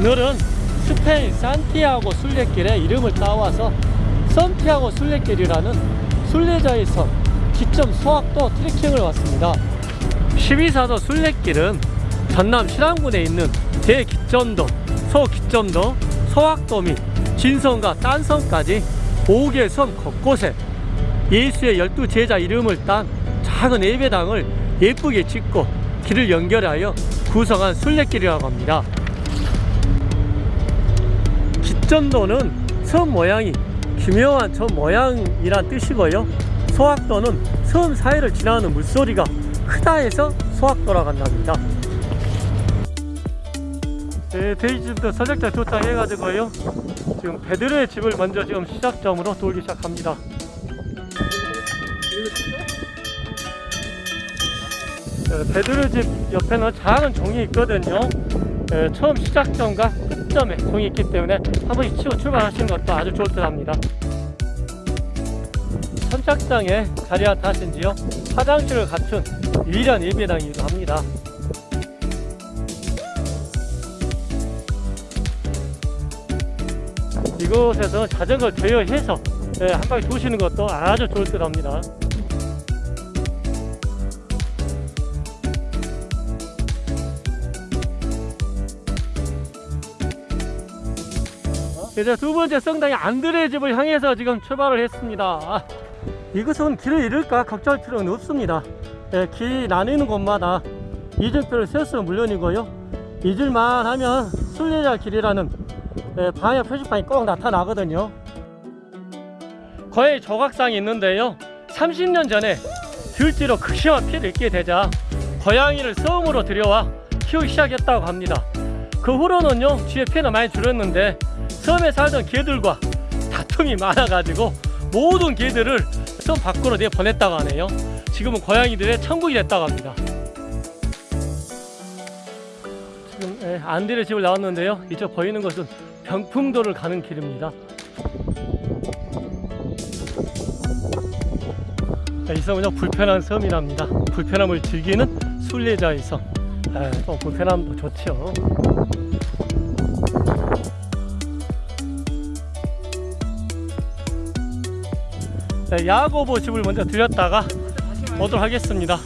오늘은 스페인 산티아고 순례길의 이름을 따와서 산티아고 순례길이라는 순례자의 섬 기점 소학도 트레킹을 왔습니다 12사도 순례길은 전남 신안군에 있는 대기점도, 소기점도, 소학도 및 진성과 딴성까지 5개 섬 곳곳에 예수의 열두 제자 이름을 딴 작은 예배당을 예쁘게 짓고 길을 연결하여 구성한 순례길이라고 합니다. 기점도는 섬 모양이 기묘한 섬 모양이란 뜻이고요. 소학도는 섬 사이를 지나는 물소리가 크다 해서 소학도라고 한답니다. 네, 데이집도 서적자 도착해가지고요. 지금 베드로의 집을 먼저 지금 시작점으로 돌기 시작합니다. 네, 베드로 집 옆에는 작은 종이 있거든요. 네, 처음 시작점과 끝점에 종이 있기 때문에 한 번씩 치고 출발하시는 것도 아주 좋을 듯 합니다. 선착장에 자리한 탓인지요. 화장실을 갖춘 유일한 예배당이기도 합니다. 이곳에서 자전거 대여해서 예, 한 바퀴 도시는 것도 아주 좋을 듯 합니다. 이제 두 번째 성당의 안드레 집을 향해서 지금 출발을 했습니다. 아, 이곳은 길을 잃을까 걱정할 필요는 없습니다. 예, 길 나뉘는 곳마다 이정표를 세웠으면 물론이고요. 잊을만 하면 순례자 길이라는 예, 방향 표지판이 꼭 나타나거든요. 거의 조각상이 있는데요. 30년 전에 들쥐로 극심한 피해를 입게 되자 고양이를 섬으로 들여와 키우기 시작했다고 합니다. 그 후로는요 뒤에 피해는 많이 줄었는데 섬에 살던 개들과 다툼이 많아가지고 모든 개들을 섬 밖으로 내보냈다고 하네요. 지금은 고양이들의 천국이 됐다고 합니다. 지금 예, 안드레 집을 나왔는데요. 이쪽 보이는 것은 병풍도를 가는 길입니다. 자, 이 섬은요 불편한 섬이랍니다. 불편함을 즐기는 순례자의 섬. 에, 또 불편함도 좋죠. 자, 야고보 집을 먼저 들렸다가 오도록 하겠습니다.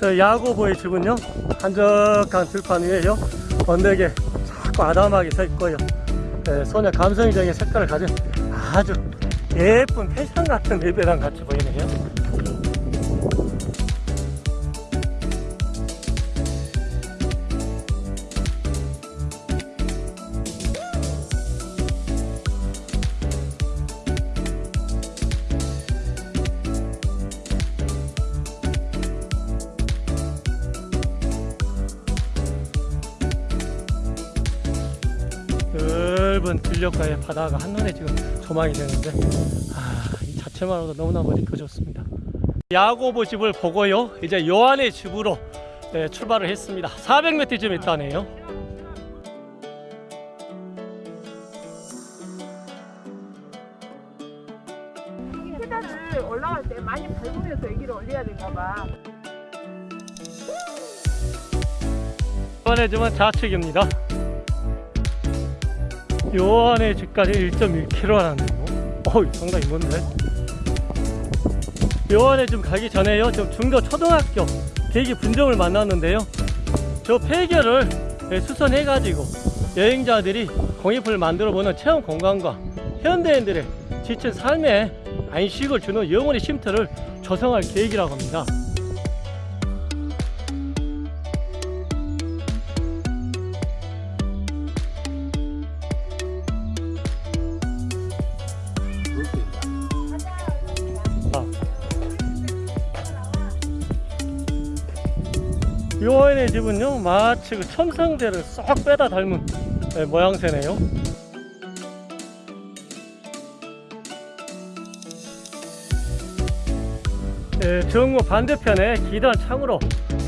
저 야고보의 집은요 한적한 들판 위에요. 언덕에 자꾸 아담하게 서 있고요. 예, 소녀 감성적인 색깔을 가진 아주 예쁜 패션 같은 예배당 같이 보이네 들녘가의 바다가 한눈에 지금 조망이 되는데 아, 이 자체만으로도 너무나 멋있고 좋습니다. 야고보 집을 보고요. 이제 요한의 집으로 네, 출발을 했습니다. 400m쯤 있다네요. 계단을 올라갈 때 많이 밟으면서 여기를 올려야 될까 봐. 요한의 집은 좌측입니다. 요한의 집까지 1.1km라네요. 어우, 상당히 먼데. 요한의 집 가기 전에요. 저 중도 초등학교 대기 분점을 만났는데요. 저 폐결을 수선해가지고 여행자들이 공익을 만들어 보는 체험 공간과 현대인들의 지친 삶에 안식을 주는 영혼의 쉼터를 조성할 계획이라고 합니다. 요한의 집은요 마치 그 첨성대를 쏙 빼다 닮은 네, 모양새네요. 네, 정무 반대편에 기단 창으로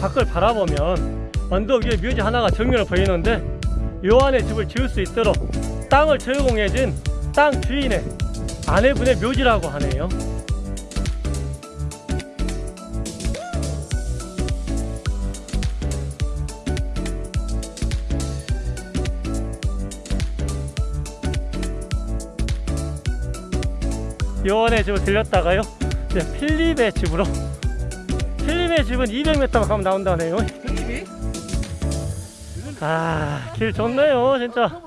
밖을 바라보면 언덕 위에 묘지 하나가 정면을 보이는데 요한의 집을 지을 수 있도록 땅을 제공해준 땅 주인의 아내분의 묘지라고 하네요 요원의 집을 들렸다가요? 이제 필립의 집으로. 필립의 집은 200m만 가면 나온다네요. 필립이? 아길 좋네요 진짜.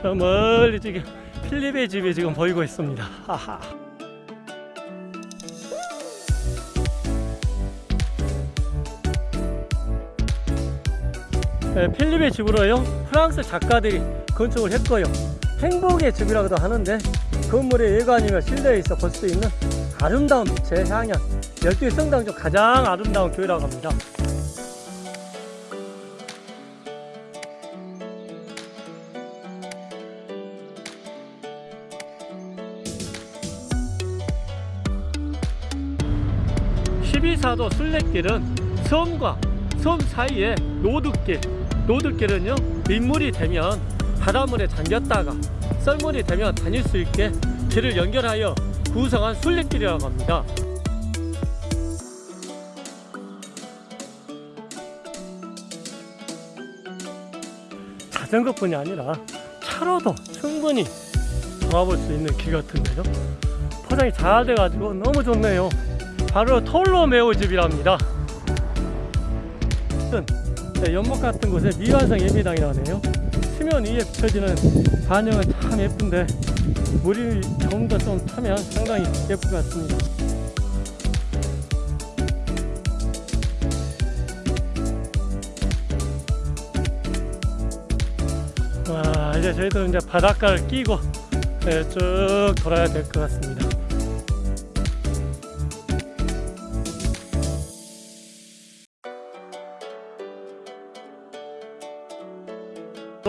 저 멀리 지금 필립의 집이 지금 보이고 있습니다. 하하. 필립의 집으로요 프랑스 작가들이 건축을 했고요. 행복의 집이라고도 하는데 건물의 외관이며 실내에 있어 볼 수 있는 아름다운 빛의 향연 12 성당 중 가장 아름다운 교회라고 합니다. 십이사도 순례길은 섬과 섬 사이에 노드길 노드길은요 민물이 되면 바닷물에 잠겼다가 썰물이 되면 다닐 수 있게 길을 연결하여 구성한 순례길이라고 합니다. 자전거뿐이 아니라 차로도 충분히 돌아볼 수 있는 길 같은데요. 포장이 잘 돼가지고 너무 좋네요. 바로 톨로메오 집이랍니다 네, 연못 같은 곳에 미완성 예배당이라고 하네요. 수면 위에 비춰지는 반영은 참 예쁜데 물이 조금 더 좀 타면 상당히 예쁠 것 같습니다. 와 이제 저희도 이제 바닷가를 끼고 네, 쭉 돌아야 될 것 같습니다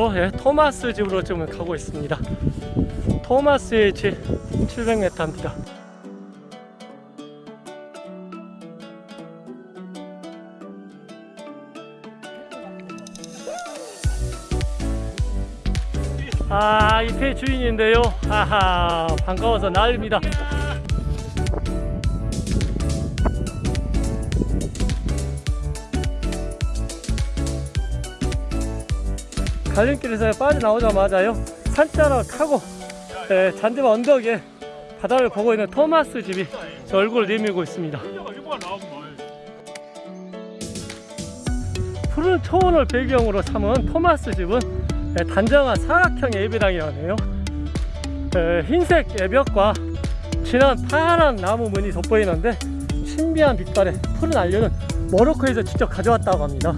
또 예, 토마스 집으로 지금 가고 있습니다. 토마스의 집 700m입니다. 아, 이배 주인인데요. 하하, 반가워서 난립니다. 갈림길에서 빠져나오자마자요 산자락 타고 예, 잔디밭 언덕에 바다를 보고 있는 토마스 집이 저 얼굴을 내밀고 있습니다. 푸른 초원을 배경으로 삼은 토마스 집은 예, 단정한 사각형 예배당이라고 하네요. 예, 흰색 예벽과 진한 파란 나무 문이 돋보이는데 신비한 빛깔의 푸른 안료는 모로코에서 직접 가져왔다고 합니다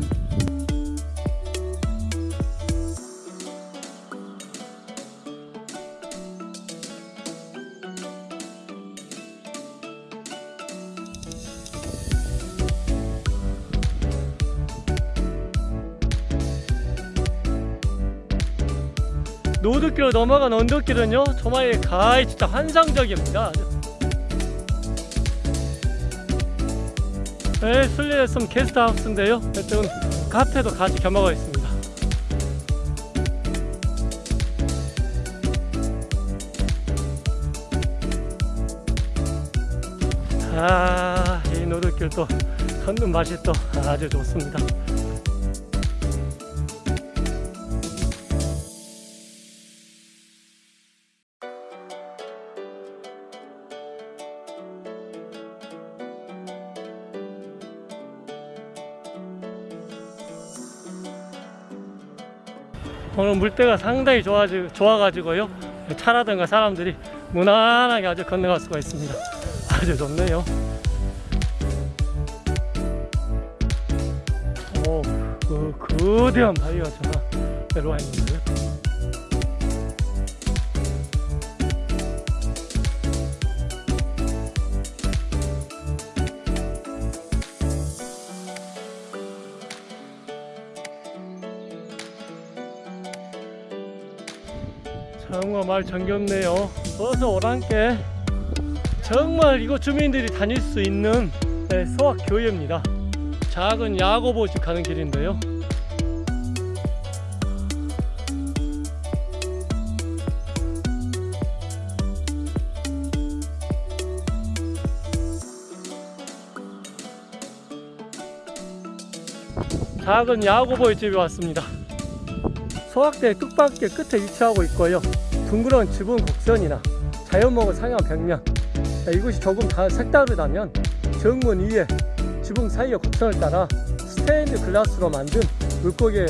노드길로 넘어간 언덕길은요 정말 가히 진짜 환상적입니다. 네, 술리에섬 게스트하우스인데요. 이쪽은 카페도 같이 겸하고 있습니다. 아, 이 노드길 또 걷는 맛이 또 아주 좋습니다 오늘 물때가 상당히 좋아지, 좋아가지고요. 차라든가 사람들이 무난하게 아주 건너갈 수가 있습니다. 아주 좋네요. 오, 그 거대한 바위가 전화 내려와 있는데요 영화 말 잠겼네요. 어서 오랑께. 정말 이곳 주민들이 다닐 수 있는 네, 소학교회입니다. 작은 야고보 집 가는 길인데요. 작은 야구보의 집에 왔습니다. 소학대 끝밖에 끝에 위치하고 있고요. 둥그런 지붕 곡선이나 자연목을 상향 벽면 자, 이곳이 조금 다 색다르다면 정문 위에 지붕 사이의 곡선을 따라 스테인드 글라스로 만든 물고기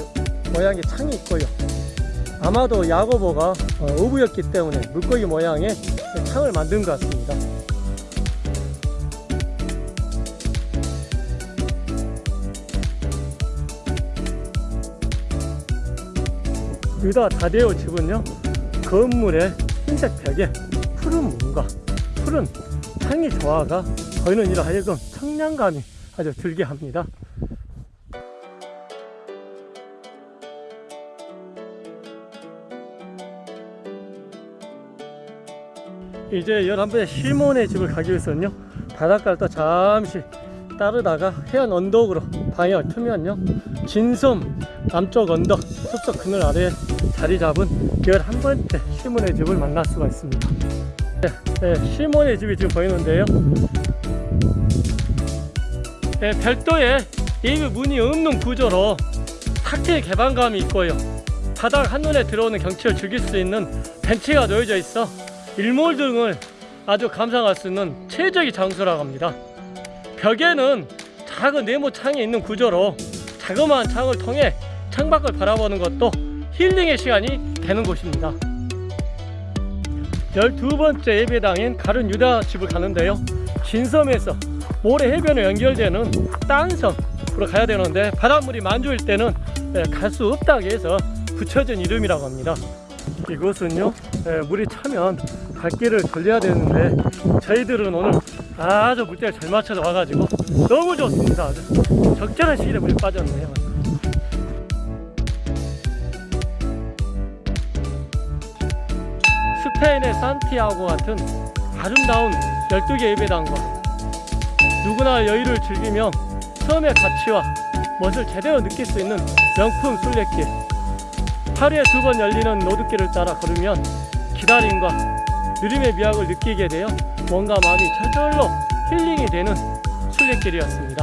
모양의 창이 있고요. 아마도 야고보가 어, 어부였기 때문에 물고기 모양의 창을 만든 것 같습니다. 유다 다데오 집은요 건물의 흰색 벽에 푸른 문과 푸른 창의 조화가 저희는 이로 하여금 청량감이 아주 들게 합니다. 이제 11번의 시몬의 집을 가기 위해서는요 바닷가를 또 잠시 따르다가 해안 언덕으로 방향을 틀면요? 진섬 남쪽 언덕 숲속 그늘 아래에 자리 잡은 11번째 시몬의 집을 만날 수가 있습니다. 네, 네, 시몬의 집이 지금 보이는데요. 네, 별도의 예비 문이 없는 구조로 탁트의 개방감이 있고요. 바닥 한눈에 들어오는 경치를 즐길 수 있는 벤치가 놓여져 있어 일몰 등을 아주 감상할 수 있는 최적의 장소라고 합니다. 벽에는 작은 네모 창이 있는 구조로 자그마한 창을 통해 창밖을 바라보는 것도 힐링의 시간이 되는 곳입니다. 12번째 예배당인 가른 유다 집을 가는데요. 진섬에서 모래 해변에 연결되는 딴섬으로 가야 되는데 바닷물이 만조일 때는 예, 갈수 없다고 해서 붙여진 이름이라고 합니다. 이곳은요 예, 물이 차면 갈 길을 돌려야 되는데 저희들은 오늘 아주 물때를 잘 맞춰서 와가지고 너무 좋습니다. 아주 적절한 시기에 물이 빠졌네요. 스페인의 산티아고 같은 아름다운 12개 예배당과 누구나 여유를 즐기며 섬의 가치와 멋을 제대로 느낄 수 있는 명품 순례길. 하루에 두 번 열리는 노드길을 따라 걸으면 기다림과 느림의 미학을 느끼게 되어 뭔가 마음이 저절로 힐링이 되는 순례길이었습니다.